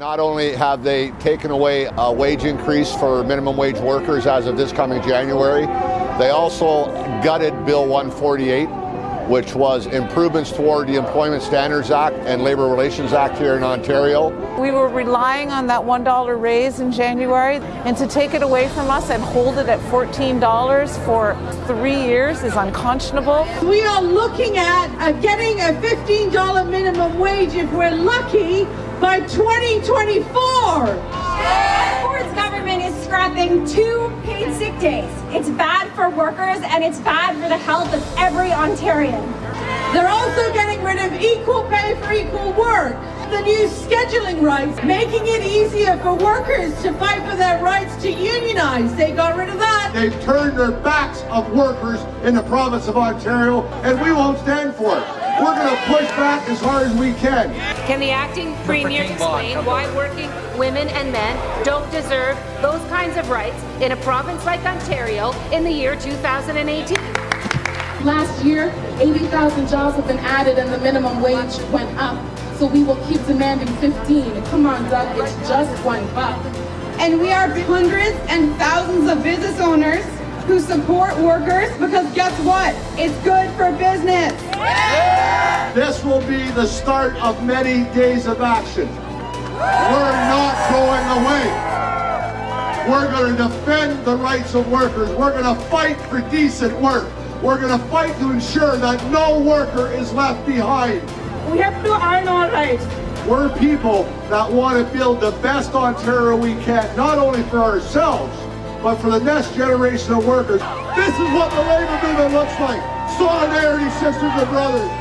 Not only have they taken away a wage increase for minimum wage workers as of this coming January, they also gutted Bill 148, which was improvements toward the Employment Standards Act and Labor Relations Act here in Ontario. We were relying on that $1 raise in January, and to take it away from us and hold it at $14 for three years is unconscionable. We are looking at uh, getting a $15 minimum wage if we're lucky by 2024. Ford's government is scrapping two paid sick days. It's bad for workers and it's bad for the health of every Ontarian. They're also getting rid of equal pay for equal work. The new scheduling rights, making it easier for workers to fight for their rights to unionize. They got rid of that. They've turned their backs of workers in the province of Ontario, and we won't stand for it. We're going to push back as hard as we can. Can the acting premier explain why working women and men don't deserve those kinds of rights in a province like Ontario in the year 2018? Last year, 80,000 jobs have been added and the minimum wage went up. So we will keep demanding 15. Come on, Doug, it's just one buck. And we are hundreds and thousands of business owners who support workers because guess what? It's good for business. This will be the start of many days of action. We're not going away. We're going to defend the rights of workers. We're going to fight for decent work. We're going to fight to ensure that no worker is left behind. We have to earn our rights. We're people that want to build the best Ontario we can, not only for ourselves, but for the next generation of workers. This is what the labor movement looks like. Solidarity, sisters and brothers.